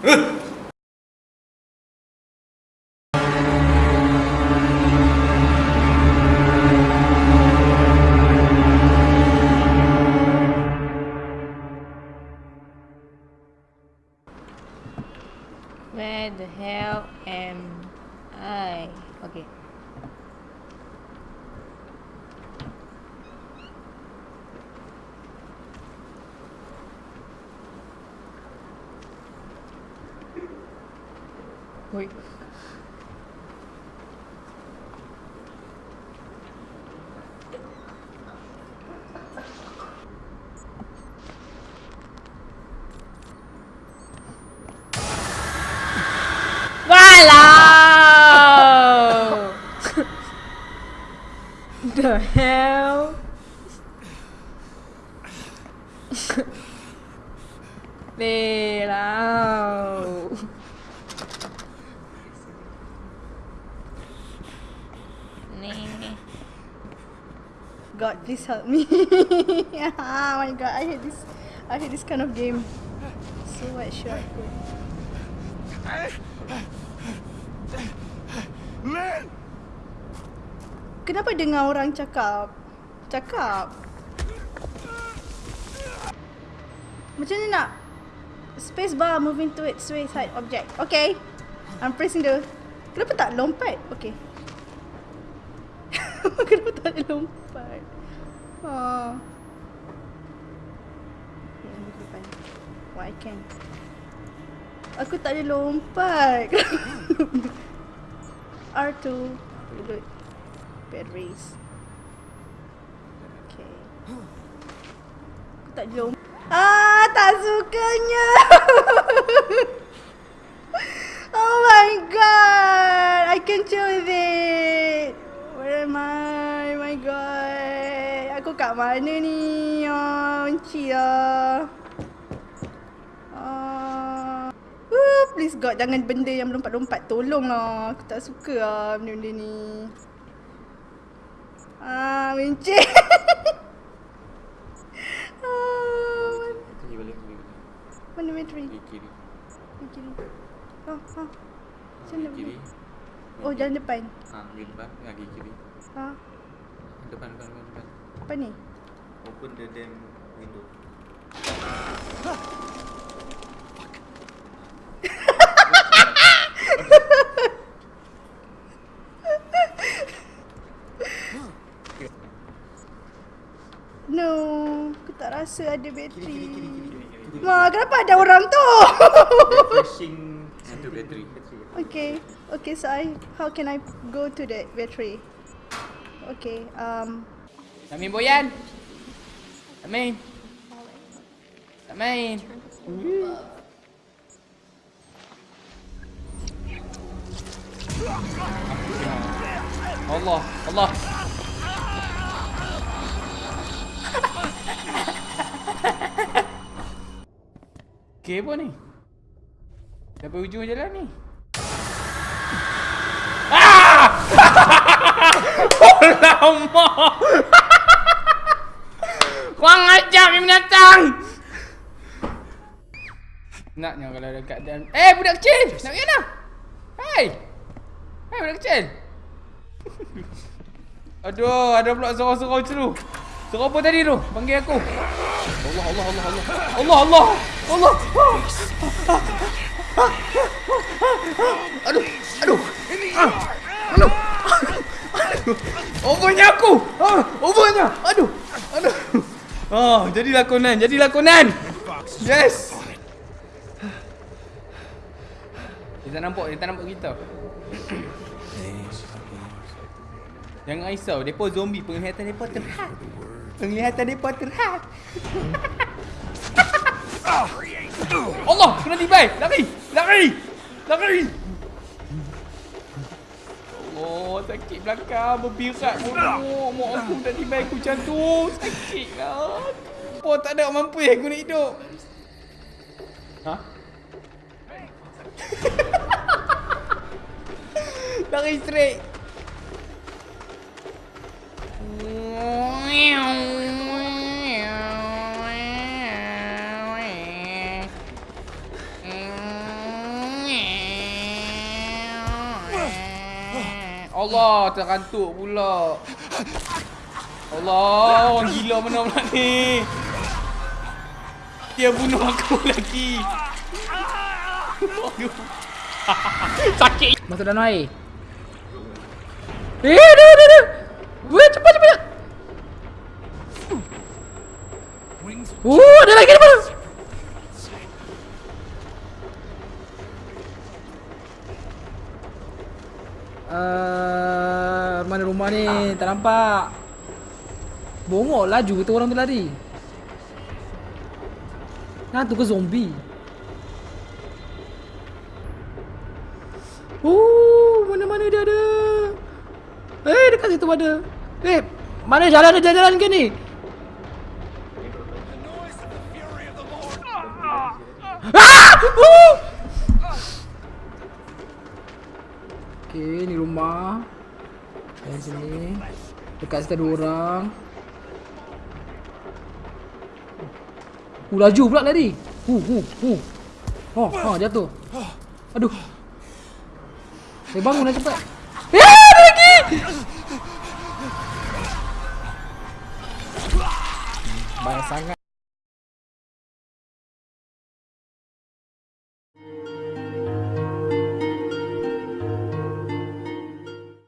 Where the hell am I? Okay. thôi The hell? Man God, please help me. oh my god, I hate this. I hate this kind of game. So what should I put? Man! Kenapa dengar orang cakap? Cakap. Macam ni nak? Space bar moving to its side object. Okay. I'm pressing the... Kenapa tak lompat? Okay. Kenapa tak ada lompat? Oh. Okay, ambil ke depan. Oh, I can. Aku tak ada lompat. R2. Reload. Batteries. Okay. Aku tak ada lompat. Ah, tak sukanya. oh my god. I can choose mana ni? Oh, benci lah. Ah. Uh, please God, jangan benda yang melompat-lompat. Tolonglah. Aku tak suka lah benda-benda ni. Ah, benci. ah, Pergi balik, pergi balik. mana bateri? Pergi kiri. Di kiri. Oh, ha. Macam mana Pergi kiri. Oh, jalan depan. Ha, pergi depan, pergi kiri. Ha. Depan, depan, depan, depan. Apa ni? Open the damn window. No. Aku tak rasa ada bateri. Kiri, kiri, kiri, kiri, kiri, kiri. Ma, kenapa ada orang tu? Flashing Itu battery. okay. Okay, so I how can I go to that battery? Okay, um main boyan. Tak main. Allah, Allah. Okay apa ni? Sampai ujung jalan ni. Ah! Lama. Kurang ajar ni binatang. Naknya kalau dekat dalam Eh budak kecil Nak pergi mana Hai Hai budak kecil Aduh ada pula sorang-sorang macam tu Sorang apa tadi tu Panggil aku Allah Allah Allah Allah Allah Allah Allah Aduh Aduh Ah, Aduh Overnya aku ah, Overnya Aduh Aduh Oh, jadilah Conan, jadilah Conan. Yes. Dia tak nampak, dia tak nampak kita. Jangan risau, depa zombie penglihatan depa terhad. Penglihatan depa terhad. Allah, kena tibai. Lari, lari. Lari. Allah, sakit belakang berbirak bodoh. Mak aku dah tibai aku jantung. Sakit lah. Apa tak ada mampu aku nak hidup. Ha? Lari straight. Allah, terkantuk pula. Allah, orang gila mana pula ni. Dia bunuh aku lagi. Sakit. Masuk dalam air. Eh, Uh, mana rumah ni? Tak nampak. Bongok laju tu orang tu lari. Hantu ke zombie? Oh, mana-mana dia ada. Eh, dekat situ ada. Eh, mana jalan ada jalan ke ni? Ah! Oh! Okay, ni rumah. Yang sini. Dekat situ ada orang. Uh, laju pula lari. Uh, uh, uh. Oh, ha, jatuh. Aduh. Eh, bangun lah cepat. Eh! Banyak sangat.